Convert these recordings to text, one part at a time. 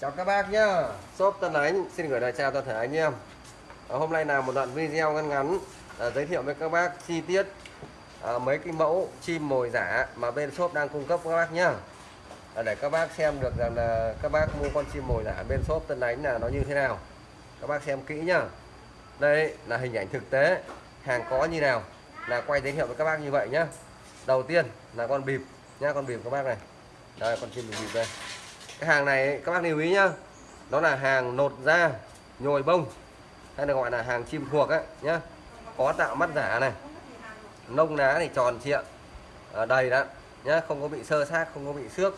Chào các bác nhá. Shop Tân Ánh xin gửi lời chào toàn thể anh em. À, Hôm nay là một đoạn video ngắn ngắn à, Giới thiệu với các bác chi tiết à, Mấy cái mẫu chim mồi giả Mà bên shop đang cung cấp các bác nhá. À, Để các bác xem được rằng là Các bác mua con chim mồi giả bên shop Tân Ánh là nó như thế nào. Các bác xem kỹ nhá. Đây là hình ảnh thực tế Hàng có như nào Là quay giới thiệu với các bác như vậy nhá. Đầu tiên là con bịp nhá Con bịp các bác này. Đây con chim bịp đây cái hàng này các bác lưu ý nhá. Đó là hàng nột da nhồi bông. Hay được gọi là hàng chim thuộc ấy nhá. Có tạo mắt giả này nông ná thì tròn trịa à, đầy đó nhá. Không có bị sơ sát không có bị xước.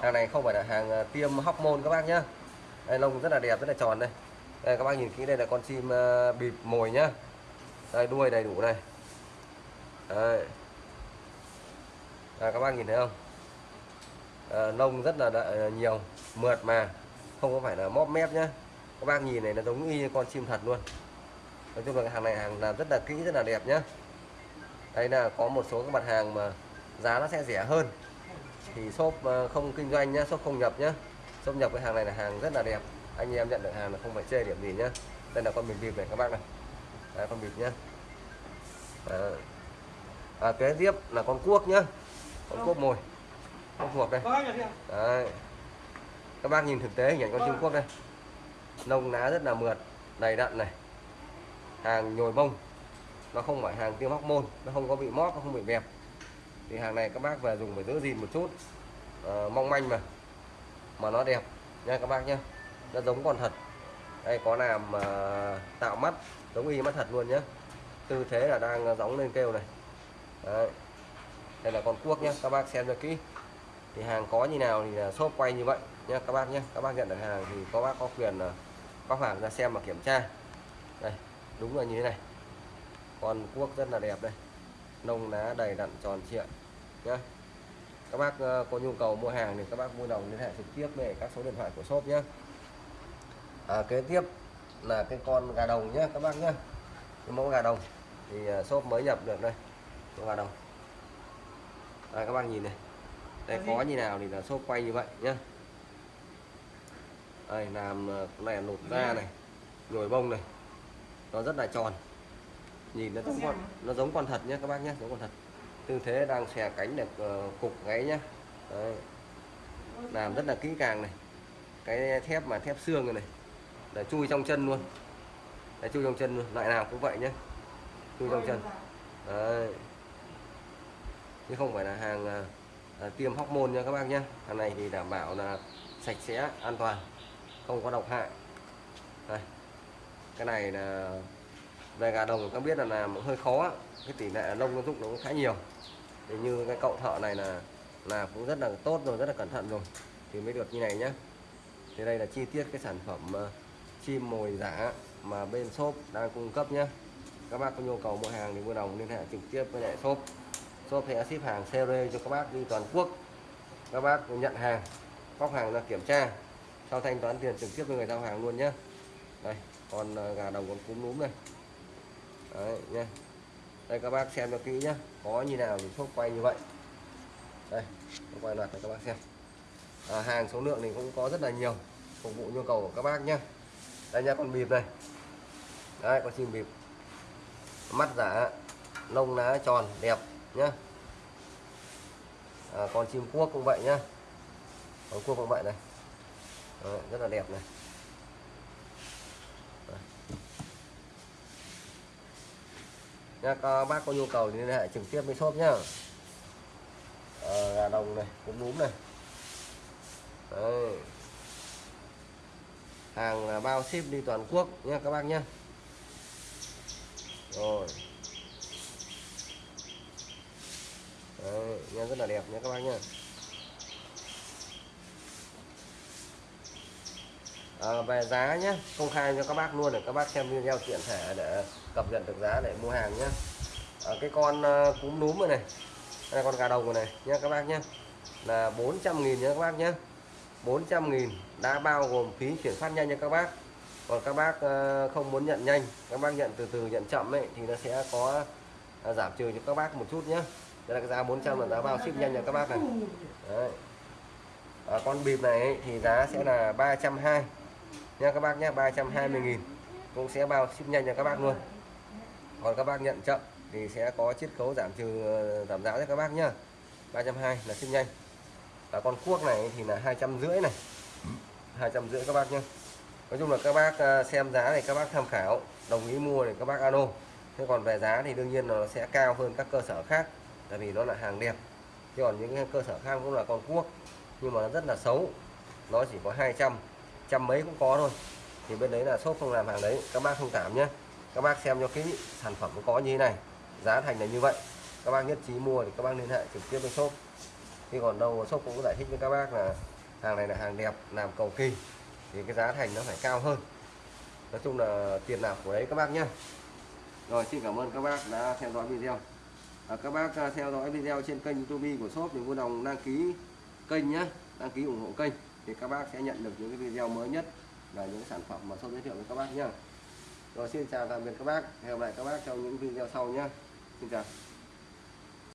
Hàng này không phải là hàng à, tiêm hóc môn các bác nhá. Đây lông rất là đẹp rất là tròn đây. Đây các bác nhìn kỹ đây là con chim uh, bịp mồi nhá. Đây đuôi đầy đủ này. Đây. đây các bác nhìn thấy không? Ờ, lông rất là đợi, ờ, nhiều mượt mà. Không có phải là móp mép nhá. Các bác nhìn này nó giống y như con chim thật luôn. Nói chung là hàng này hàng làm rất là kỹ rất là đẹp nhá. Đây là có một số các mặt hàng mà giá nó sẽ rẻ hơn. Thì shop ờ, không kinh doanh nhá shop không nhập nhá. Shop nhập cái hàng này là hàng rất là đẹp. Anh em nhận được hàng là không phải chê điểm gì nhá. Đây là con bịp bịp này các bác này. Đây, con bịp nhá. À, à, kế tiếp là con cuốc nhá. Con cuốc mồi con thuộc đây. Đấy. các bác nhìn thực tế hình ảnh con Trung Quốc đây. Lông lá rất là mượt đầy đặn này. Hàng nhồi bông. Nó không phải hàng tiêm hóc môn nó không có bị móp nó không bị bẹp. Thì hàng này các bác về dùng phải giữ gìn một chút. À, mong manh mà. Mà nó đẹp nha các bác nhé nó giống con thật. Đây có làm uh, tạo mắt giống y mắt thật luôn nhé tư thế là đang gióng lên kêu này. Đấy. đây là con cuốc nhé các bác xem cho kỹ thì hàng có như nào thì là shop quay như vậy nhé các bác nhé các bác nhận được hàng thì có bác có quyền có bác hàng ra xem và kiểm tra. Đây đúng là như thế này. Con cuốc rất là đẹp đây. Nông lá đầy đặn tròn trịa nhé các bác ờ, có nhu cầu mua hàng thì các bác mua đồng liên hệ trực tiếp về các số điện thoại của shop nhé à, kế tiếp là cái con gà đồng nhé các bác nhé cái mẫu gà đồng thì ờ, shop mới nhập được đây. Con gà đồng. Đây, các bác nhìn này đây có như nào thì là shop quay như vậy nhá. Đây làm ờ, này nột da này nhồi bông này. Nó rất là tròn. Nhìn nó giống con nó giống con thật nhé các bác nhé giống con thật. Tư thế đang xè cánh được uh, cục gáy nhá. Đấy. làm rất là kỹ càng này. Cái thép mà thép xương này, này là chui trong chân luôn. Là chui trong chân luôn loại nào cũng vậy nhé chui trong chân. Đấy. chứ không phải là hàng uh, à, tiêm hóc môn nha các bác nhé. Hàng này thì đảm bảo là sạch sẽ, an toàn, không có độc hại. Đây. Cái này là về gà đồng các biết là làm hơi khó, cái tỷ lệ lông nó dụng nó cũng khá nhiều. Thì như cái cậu thợ này là là cũng rất là tốt rồi, rất là cẩn thận rồi. Thì mới được như này nhé thì đây là chi tiết cái sản phẩm ờ, chim mồi giả mà bên shop đang cung cấp nhé các bác có nhu cầu mua hàng thì mua đồng, liên hệ trực tiếp với lại shop shop sẽ ship hàng series cho các bác đi toàn quốc. Các bác nhận hàng bóc hàng ra kiểm tra sau thanh toán tiền trực tiếp với người giao hàng luôn nhé. Đây còn ờ, gà đồng còn cúm núm này. Đấy nhé đây các bác xem cho kỹ nhé. Có như nào thì shop quay như vậy. Đây quay loạt cho các bác xem. À, hàng số lượng thì cũng có rất là nhiều phục vụ nhu cầu của các bác nhé. Đây nha con bịp này. Đấy con chim bịp. Mắt giả lông lá tròn đẹp nhá. À, con chim cuốc cũng vậy nhá. Con cuốc cũng vậy này. Đấy, rất là đẹp này. Nha các bác có nhu cầu thì liên hệ trực tiếp với shop nhá. À, gà đồng này cũng núm này. Đấy. hàng bao ship đi toàn quốc nha các bác nhá. Rồi. Đấy, nha rất là đẹp nha các bác nha à, về giá nhé công khai cho các bác luôn để các bác xem video tiện thể để cập nhật được giá để mua hàng nhé. À, cái con uh, cúm núm rồi này đây là con gà đồng rồi này nhé các bác nhé. Là 400 nghìn nhé các bác nhé. 400 nghìn đã bao gồm phí chuyển phát nhanh cho các bác. Còn các bác uh, không muốn nhận nhanh các bác nhận từ từ nhận chậm ấy thì nó sẽ có uh, giảm trừ cho các bác một chút nhé đây là cái giá 400 là giá bao ship nhanh cho các bác này. Đấy. à, con bịp này ấy, thì giá sẽ là 320 nha các bác nhé 320 nghìn. Cũng sẽ bao ship nhanh cho các bác luôn. Còn các bác nhận chậm thì sẽ có chiết khấu giảm trừ ờ, giảm giá cho các bác nhá. 320 là ship nhanh. Và con cuốc này thì là hai trăm rưỡi này. hai trăm rưỡi các bác nhé nói chung là các bác ờ, xem giá này các bác tham khảo đồng ý mua thì các bác alo. Thế còn về giá thì đương nhiên là nó sẽ cao hơn các cơ sở khác tại vì nó là hàng đẹp. Chứ còn những cái cơ sở khác cũng là con cuốc, nhưng mà nó rất là xấu. Nó chỉ có 200 trăm mấy cũng có thôi. Thì bên đấy là shop không làm hàng đấy, các bác thông cảm nhé. Các bác xem cho kỹ, sản phẩm có như thế này, giá thành là như vậy. Các bác nhất trí mua thì các bác liên hệ trực tiếp với shop. Khi còn đâu shop cũng giải thích với các bác là hàng này là hàng đẹp, làm cầu kỳ, thì cái giá thành nó phải cao hơn. Nói chung là tiền nào của đấy các bác nhé. Rồi, xin cảm ơn các bác đã theo dõi video à, các bác à, theo dõi video trên kênh youtube của shop thì vui lòng đăng ký kênh nhé đăng ký ủng hộ kênh thì các bác sẽ nhận được những cái video mới nhất và những sản phẩm mà shop giới thiệu với các bác nhé rồi xin chào tạm biệt các bác hẹn gặp lại các bác trong những video sau nhé xin chào.